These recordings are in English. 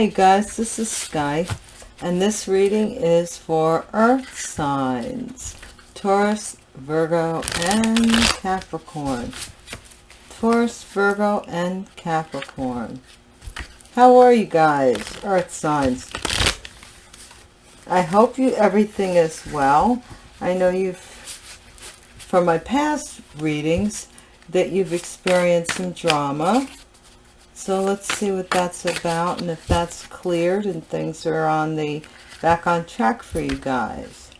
You guys, this is Sky, and this reading is for Earth signs, Taurus, Virgo, and Capricorn. Taurus, Virgo, and Capricorn. How are you guys, Earth signs? I hope you everything is well. I know you've, from my past readings, that you've experienced some drama so let's see what that's about and if that's cleared and things are on the back on track for you guys.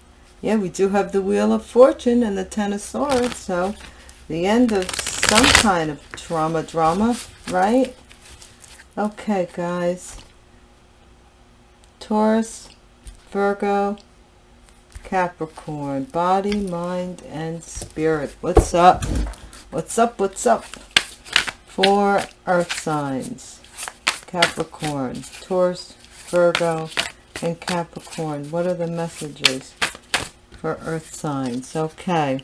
Yeah, we do have the Wheel of Fortune and the Ten of Swords. So the end of some kind of trauma drama, right? Okay, guys. Taurus, Virgo, Capricorn, body, mind, and spirit. What's up? What's up? What's up? Four earth signs. Capricorn, Taurus, Virgo, and Capricorn. What are the messages for earth signs? Okay.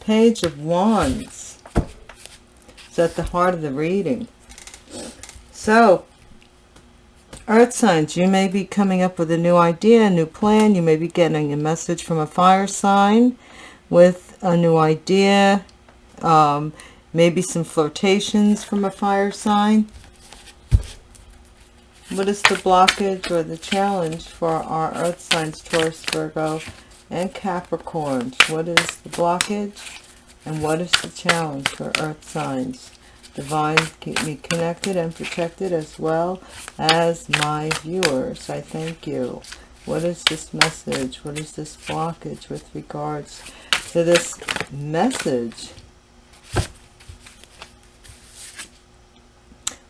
Page of Wands. It's at the heart of the reading. So, earth signs, you may be coming up with a new idea, a new plan. You may be getting a message from a fire sign with a new idea. Um, Maybe some flirtations from a fire sign. What is the blockage or the challenge for our earth signs, Taurus, Virgo, and Capricorn? What is the blockage and what is the challenge for earth signs? Divine, keep me connected and protected as well as my viewers. I thank you. What is this message? What is this blockage with regards to this message?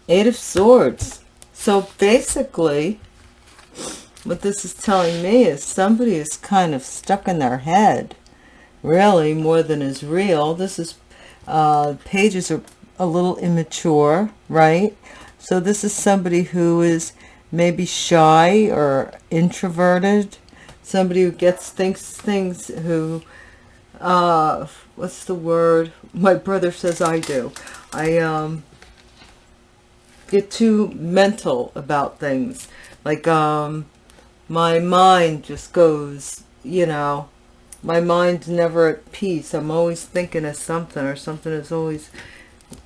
Eight of Swords. So basically, what this is telling me is somebody is kind of stuck in their head. Really, more than is real. This is, uh, pages are a little immature, right? So this is somebody who is maybe shy or introverted. Somebody who gets thinks things who, uh, what's the word? My brother says I do. I, um, get too mental about things. Like, um, my mind just goes, you know, my mind's never at peace. I'm always thinking of something or something is always,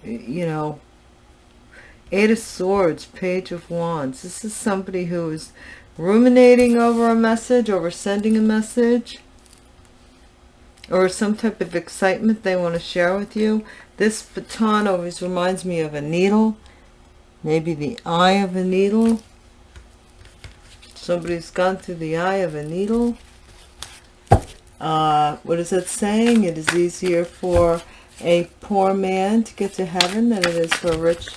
you know, Eight of Swords, Page of Wands. This is somebody who is ruminating over a message, over sending a message, or some type of excitement they want to share with you. This baton always reminds me of a needle maybe the eye of a needle. Somebody's gone through the eye of a needle. Uh, what is it saying? It is easier for a poor man to get to heaven than it is for a rich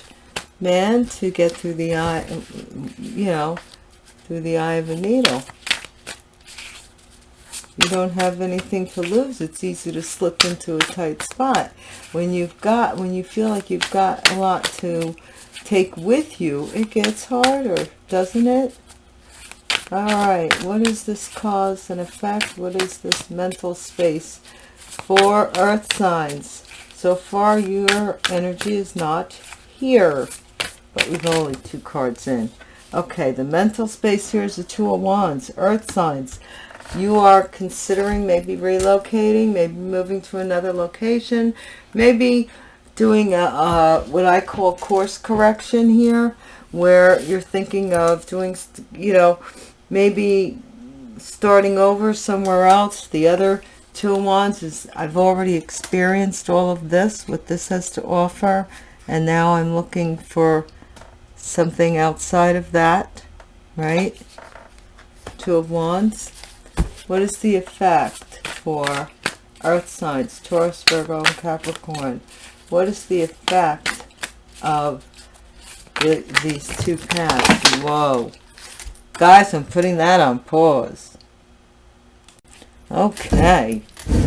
man to get through the eye you know through the eye of a needle you don't have anything to lose it's easy to slip into a tight spot when you've got when you feel like you've got a lot to take with you, it gets harder, doesn't it? All right, what is this cause and effect? What is this mental space for earth signs? So far, your energy is not here, but we've only two cards in. Okay, the mental space here is the Two of Wands, earth signs. You are considering maybe relocating, maybe moving to another location, maybe doing a, a, what I call course correction here, where you're thinking of doing, you know, maybe starting over somewhere else. The other two wands is I've already experienced all of this, what this has to offer, and now I'm looking for something outside of that, right? Two of Wands. What is the effect for earth signs, Taurus, Virgo, and Capricorn? what is the effect of the, these two paths? Whoa. Guys, I'm putting that on pause. Okay,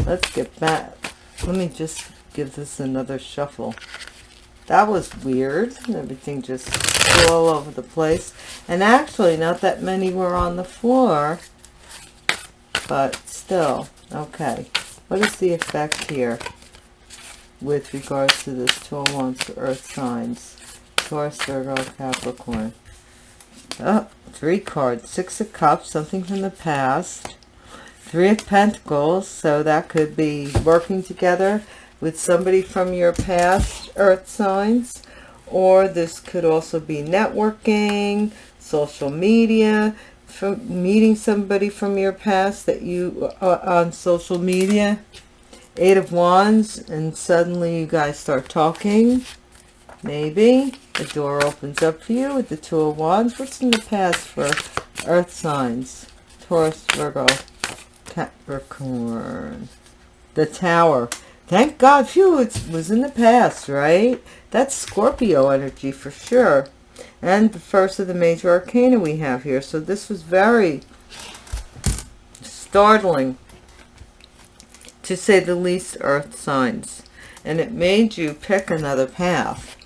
let's get back. Let me just give this another shuffle. That was weird. Everything just all over the place. And actually, not that many were on the floor. But still, okay. What is the effect here? with regards to this Two Wands Earth signs, Taurus, Virgo, Capricorn. Oh, three cards. Six of Cups, something from the past. Three of Pentacles, so that could be working together with somebody from your past earth signs. Or this could also be networking, social media, from meeting somebody from your past that you uh, on social media. Eight of Wands, and suddenly you guys start talking. Maybe. The door opens up for you with the Two of Wands. What's in the past for earth signs? Taurus, Virgo, Capricorn. The Tower. Thank God, phew, it was in the past, right? That's Scorpio energy for sure. And the first of the major arcana we have here. So this was very startling, to say the least, earth signs. And it made you pick another path.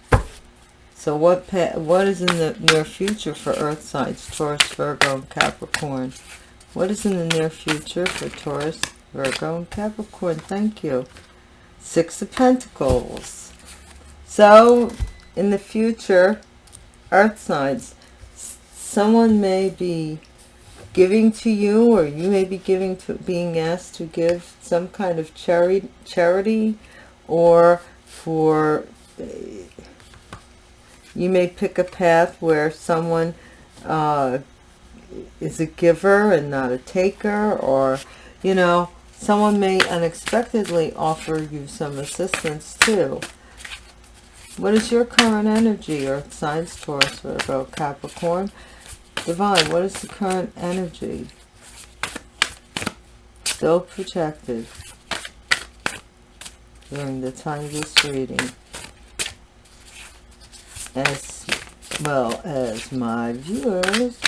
So what what is in the near future for Earth signs, Taurus, Virgo, and Capricorn? What is in the near future for Taurus, Virgo, and Capricorn? Thank you. Six of Pentacles. So in the future, Earth signs, someone may be giving to you or you may be giving to being asked to give some kind of charity charity or for you may pick a path where someone uh, is a giver and not a taker, or, you know, someone may unexpectedly offer you some assistance too. What is your current energy? Earth signs, Taurus, Virgo, Capricorn. Divine, what is the current energy? Still protected during the time of this reading as well as my viewers.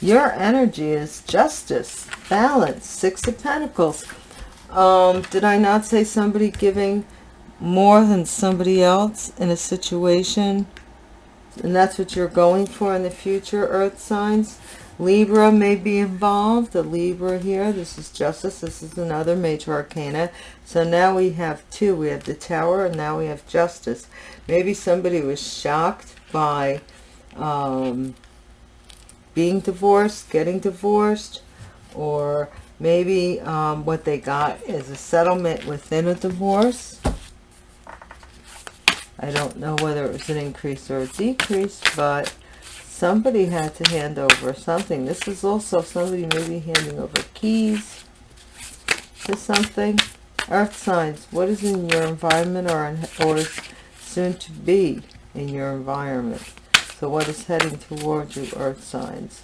Your energy is justice, balance, six of pentacles. Um, did I not say somebody giving more than somebody else in a situation? And that's what you're going for in the future, earth signs. Libra may be involved. The Libra here, this is Justice. This is another major arcana. So now we have two. We have the Tower and now we have Justice. Maybe somebody was shocked by um, being divorced, getting divorced, or maybe um, what they got is a settlement within a divorce. I don't know whether it was an increase or a decrease, but somebody had to hand over something. This is also somebody maybe handing over keys to something. Earth signs, what is in your environment or, in, or is soon to be in your environment? So what is heading towards you, earth signs?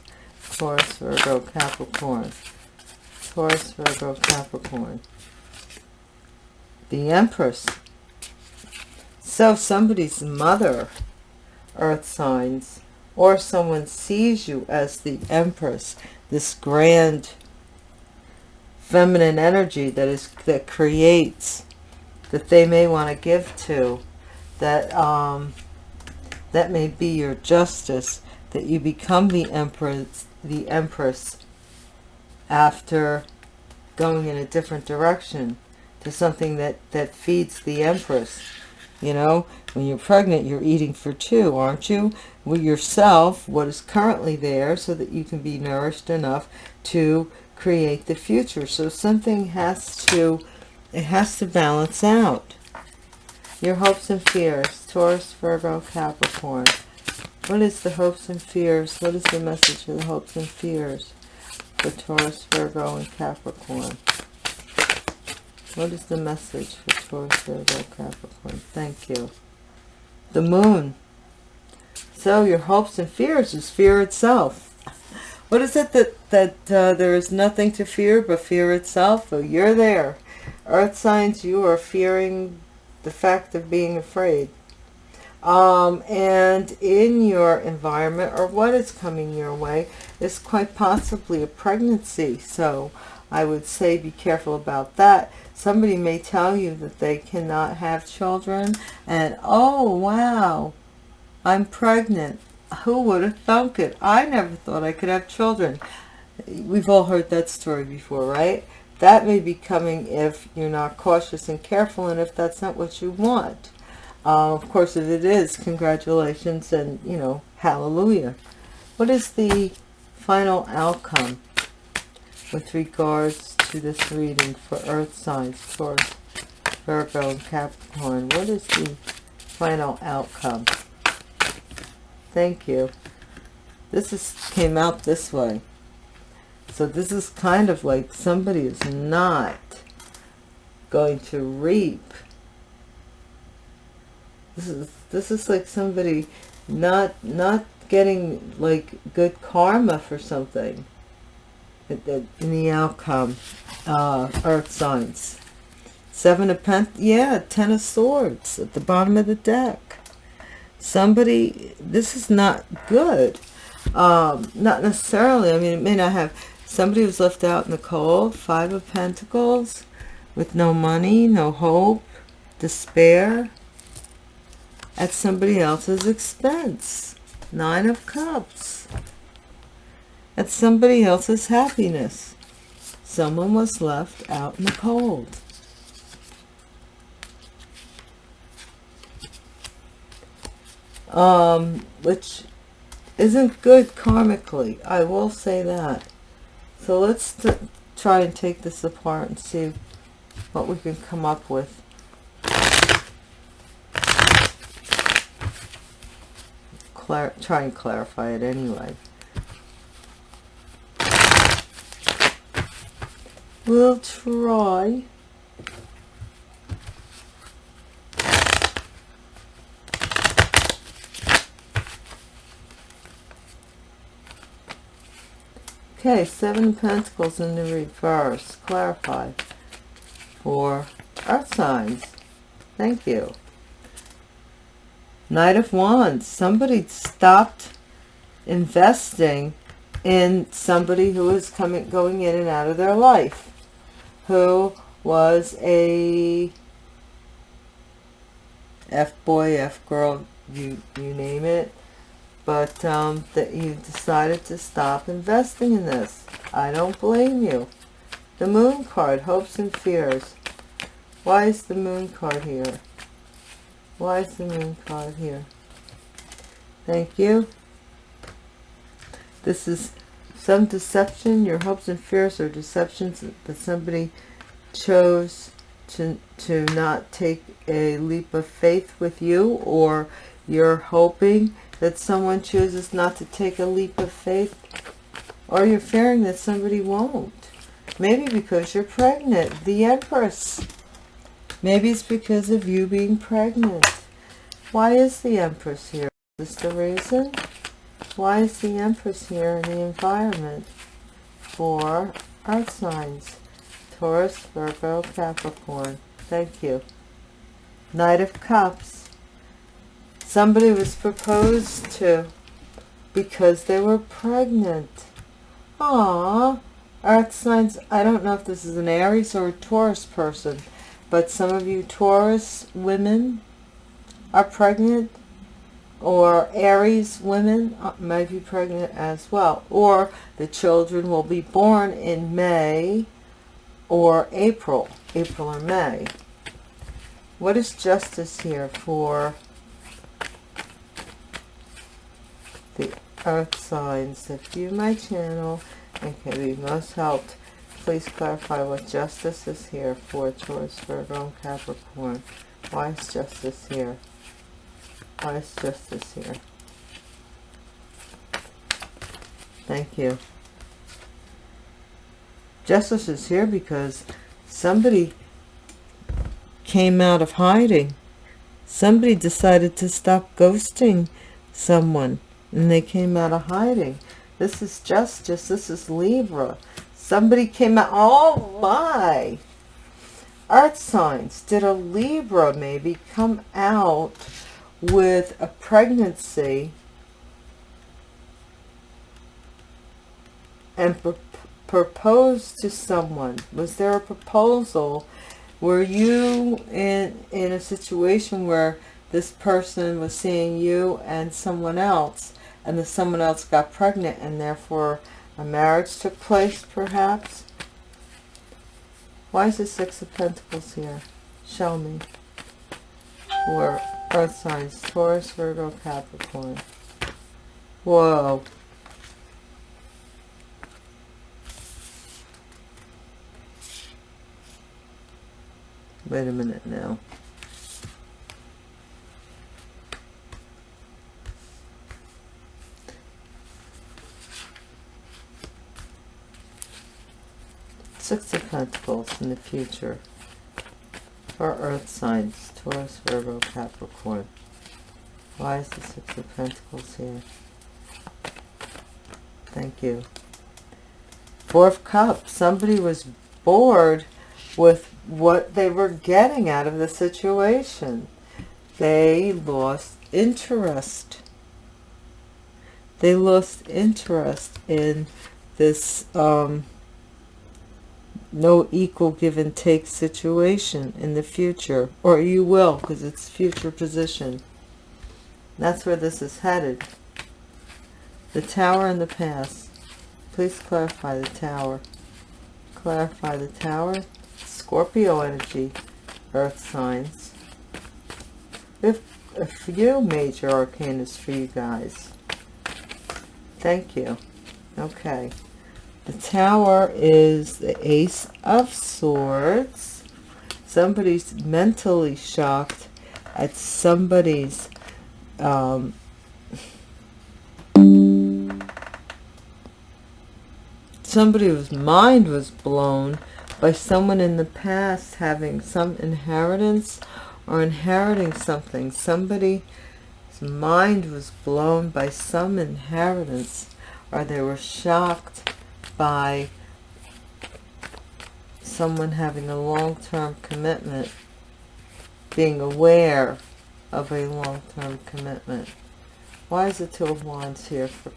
Taurus, Virgo, Capricorn. Taurus, Virgo, Capricorn. The Empress. So somebody's mother, earth signs, or someone sees you as the empress this grand feminine energy that is that creates that they may want to give to that um that may be your justice that you become the empress the empress after going in a different direction to something that that feeds the empress you know, when you're pregnant, you're eating for two, aren't you? With yourself, what is currently there, so that you can be nourished enough to create the future. So something has to, it has to balance out. Your hopes and fears, Taurus, Virgo, Capricorn. What is the hopes and fears? What is the message for the hopes and fears for Taurus, Virgo, and Capricorn? What is the message for Taurus, Virgo, Capricorn? Thank you. The moon. So your hopes and fears is fear itself. What is it that, that uh, there is nothing to fear but fear itself? Well, you're there. Earth signs, you are fearing the fact of being afraid. Um, and in your environment or what is coming your way is quite possibly a pregnancy. So I would say be careful about that. Somebody may tell you that they cannot have children and, oh, wow, I'm pregnant. Who would have thunk it? I never thought I could have children. We've all heard that story before, right? That may be coming if you're not cautious and careful and if that's not what you want. Uh, of course, if it is, congratulations and, you know, hallelujah. What is the final outcome with regards to this reading for earth signs, Taurus, Virgo, and Capricorn? What is the final outcome? Thank you. This is came out this way. So this is kind of like somebody is not going to reap. This is this is like somebody not not getting like good karma for something in the outcome. Uh, earth signs. Seven of Pent, yeah, Ten of Swords at the bottom of the deck. Somebody, this is not good. Um, not necessarily, I mean, it may not have, somebody was left out in the cold. Five of Pentacles with no money, no hope, despair at somebody else's expense. Nine of Cups. At somebody else's happiness. Someone was left out in the cold. Um, which isn't good karmically. I will say that. So let's try and take this apart and see what we can come up with. Try and clarify it anyway. We'll try. Okay, Seven Pentacles in the reverse. Clarify for earth signs. Thank you. Knight of Wands. Somebody stopped investing in somebody who is coming, going in and out of their life. Who was a F-boy, F-girl, you, you name it. But um, that you decided to stop investing in this. I don't blame you. The Moon card, hopes and fears. Why is the Moon card here? Why is the Moon card here? Thank you. This is some deception. Your hopes and fears are deceptions that somebody chose to, to not take a leap of faith with you or you're hoping that someone chooses not to take a leap of faith or you're fearing that somebody won't. Maybe because you're pregnant. The Empress. Maybe it's because of you being pregnant. Why is the Empress here? Is this the reason? Why is the Empress here in the environment for earth signs? Taurus, Virgo, Capricorn. Thank you. Knight of Cups. Somebody was proposed to because they were pregnant. Aww. Earth signs, I don't know if this is an Aries or a Taurus person, but some of you Taurus women are pregnant or Aries women uh, may be pregnant as well. Or the children will be born in May or April, April or May. What is justice here for the earth signs that view my channel and can be most helped. Please clarify what justice is here for Taurus, Virgo, and Capricorn. Why is justice here? Why is justice here? Thank you. Justice is here because somebody came out of hiding. Somebody decided to stop ghosting someone and they came out of hiding. This is justice. This is Libra. Somebody came out. Oh my. Earth signs. Did a Libra maybe come out with a pregnancy and pr propose to someone? Was there a proposal? Were you in, in a situation where this person was seeing you and someone else and the someone else got pregnant and therefore a marriage took place perhaps why is the six of pentacles here show me or Earth signs, Taurus, Virgo, Capricorn. Whoa. Wait a minute now. Six of Pentacles in the future for Earth signs, Taurus, Virgo, Capricorn. Why is the Six of Pentacles here? Thank you. Four of Cups. Somebody was bored with what they were getting out of the situation. They lost interest. They lost interest in this um, no equal give and take situation in the future. Or you will, because it's future position. That's where this is headed. The tower in the past. Please clarify the tower. Clarify the tower. Scorpio energy. Earth signs. If a few major arcanas for you guys. Thank you. Okay. The tower is the Ace of Swords. Somebody's mentally shocked at somebody's um, somebody whose mind was blown by someone in the past having some inheritance or inheriting something. Somebody's mind was blown by some inheritance or they were shocked by someone having a long-term commitment, being aware of a long-term commitment. Why is the Two of Wands here for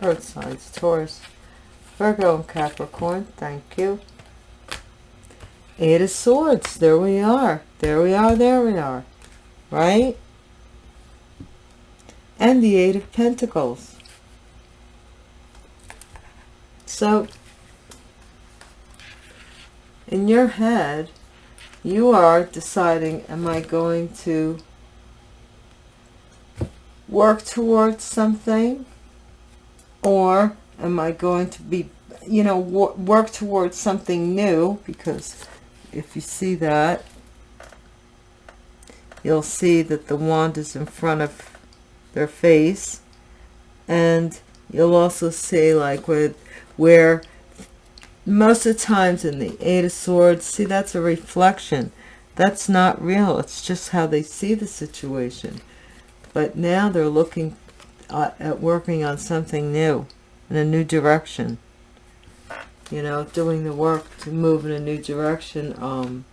Earth signs? Taurus, Virgo, and Capricorn. Thank you. Eight of Swords. There we are. There we are. There we are. Right? And the Eight of Pentacles. So, in your head, you are deciding, am I going to work towards something? Or am I going to be, you know, work towards something new? Because if you see that, you'll see that the wand is in front of their face. And you'll also see like with where most of the times in the Eight of Swords, see, that's a reflection. That's not real. It's just how they see the situation. But now they're looking uh, at working on something new, in a new direction. You know, doing the work to move in a new direction. Um,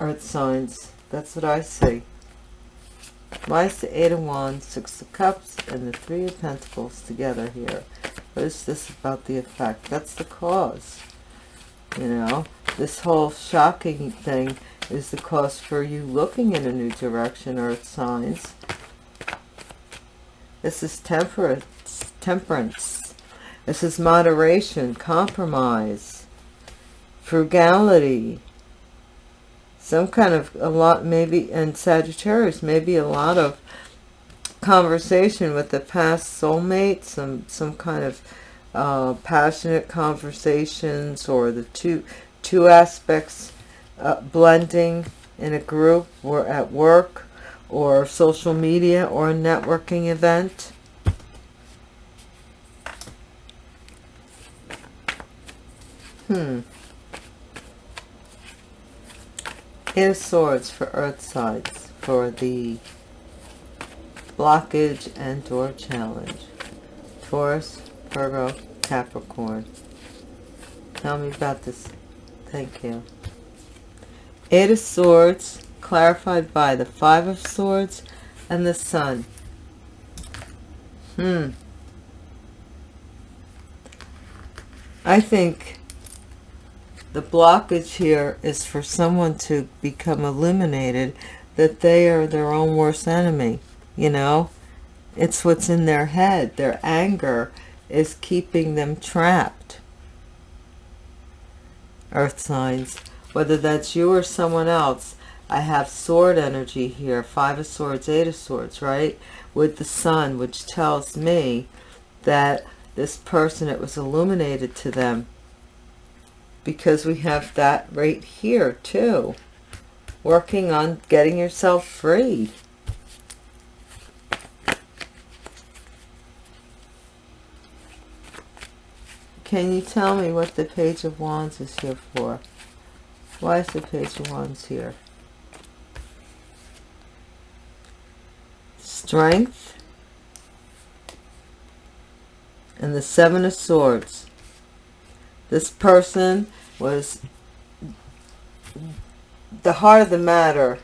earth signs. That's what I see. Why is the Eight of Wands, Six of Cups, and the Three of Pentacles together here? What is this about the effect? That's the cause. You know, this whole shocking thing is the cause for you looking in a new direction, earth signs. This is temperance. temperance. This is moderation, compromise, frugality, some kind of a lot maybe and Sagittarius maybe a lot of conversation with the past soulmate, some, some kind of uh, passionate conversations or the two, two aspects uh, blending in a group or at work or social media or a networking event. Hmm. Eight of Swords for Earth sides for the blockage and door challenge. Taurus, Virgo, Capricorn. Tell me about this. Thank you. Eight of Swords, clarified by the Five of Swords and the Sun. Hmm. I think the blockage here is for someone to become illuminated that they are their own worst enemy you know it's what's in their head their anger is keeping them trapped earth signs whether that's you or someone else I have sword energy here, five of swords, eight of swords, right? With the sun, which tells me that this person, it was illuminated to them. Because we have that right here too. Working on getting yourself free. Can you tell me what the Page of Wands is here for? Why is the Page of Wands here? Strength. And the Seven of Swords. This person was the heart of the matter,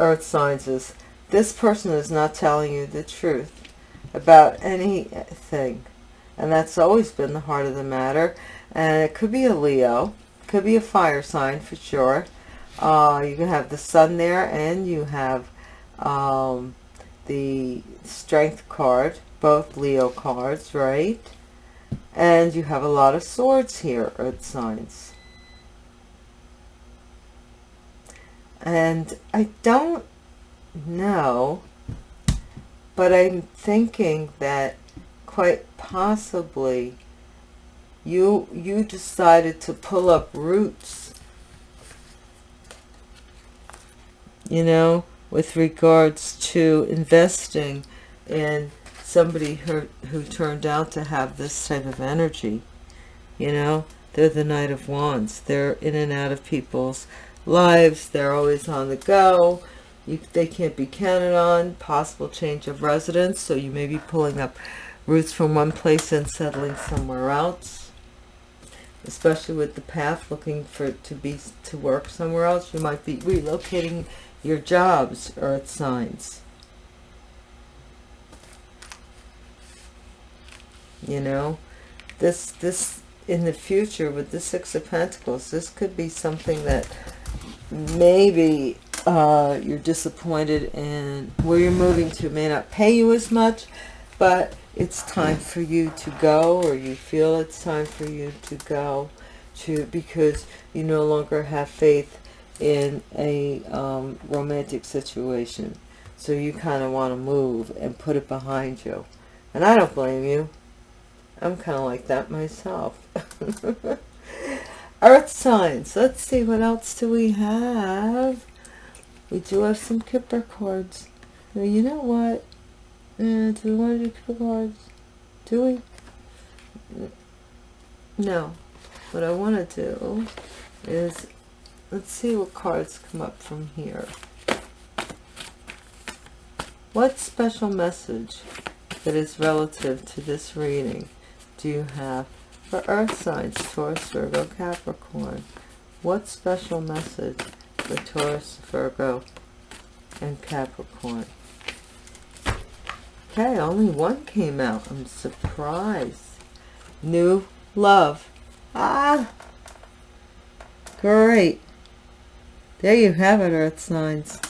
earth signs is, this person is not telling you the truth about anything. And that's always been the heart of the matter. And it could be a Leo, could be a fire sign for sure. Uh, you can have the sun there and you have um, the strength card, both Leo cards, right? And you have a lot of swords here, earth signs. And I don't know, but I'm thinking that quite possibly you you decided to pull up roots you know with regards to investing in somebody who, who turned out to have this type of energy you know? They're the knight of wands. They're in and out of people's lives. They're always on the go. You, they can't be counted on. Possible change of residence. So you may be pulling up roots from one place and settling somewhere else. Especially with the path looking for to be to work somewhere else you might be relocating your jobs earth signs. You know this this in the future with the six of pentacles this could be something that maybe uh, you're disappointed in. Where you're moving to may not pay you as much but it's time for you to go or you feel it's time for you to go to because you no longer have faith in a um, romantic situation. So you kind of want to move and put it behind you. And I don't blame you. I'm kind of like that myself. Earth signs. Let's see what else do we have. We do have some Kipper cards you know what uh, do we want to do cards? Do we? No. What I want to do is, let's see what cards come up from here. What special message that is relative to this reading do you have for earth signs, Taurus, Virgo, Capricorn? What special message for Taurus, Virgo, and Capricorn? Okay, only one came out. I'm surprised. New love. Ah, great. There you have it, earth signs.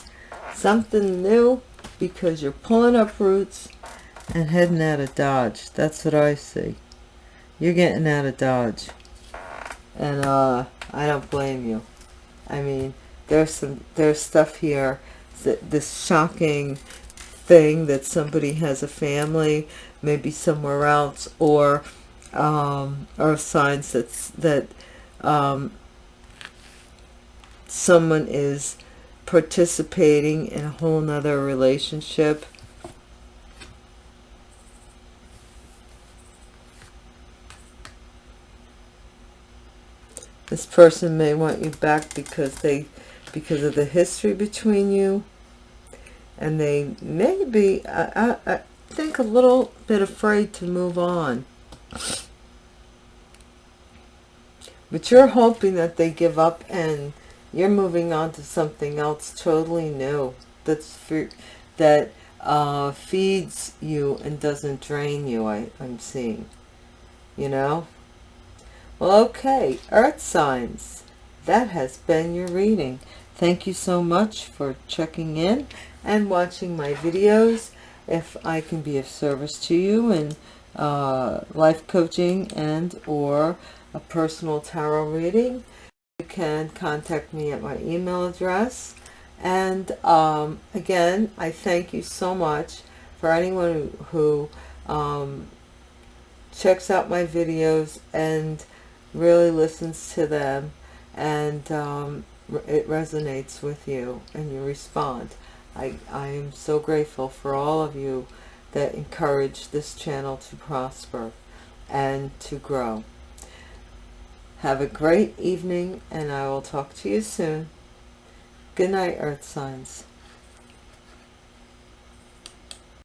Something new because you're pulling up roots and heading out of Dodge. That's what I see. You're getting out of Dodge. And uh, I don't blame you. I mean, there's some there's stuff here that this shocking thing that somebody has a family maybe somewhere else or um, or signs that's that um, someone is participating in a whole nother relationship. This person may want you back because they because of the history between you and they may be, I, I, I think, a little bit afraid to move on. But you're hoping that they give up and you're moving on to something else totally new that's for, that uh, feeds you and doesn't drain you, I, I'm seeing. You know? Well, okay. Earth signs. That has been your reading. Thank you so much for checking in and watching my videos. If I can be of service to you in uh, life coaching and or a personal tarot reading, you can contact me at my email address and um, again I thank you so much for anyone who, um, checks out my videos and really listens to them and um, it resonates with you and you respond. I, I am so grateful for all of you that encourage this channel to prosper and to grow. Have a great evening and I will talk to you soon. Good night, Earth Signs.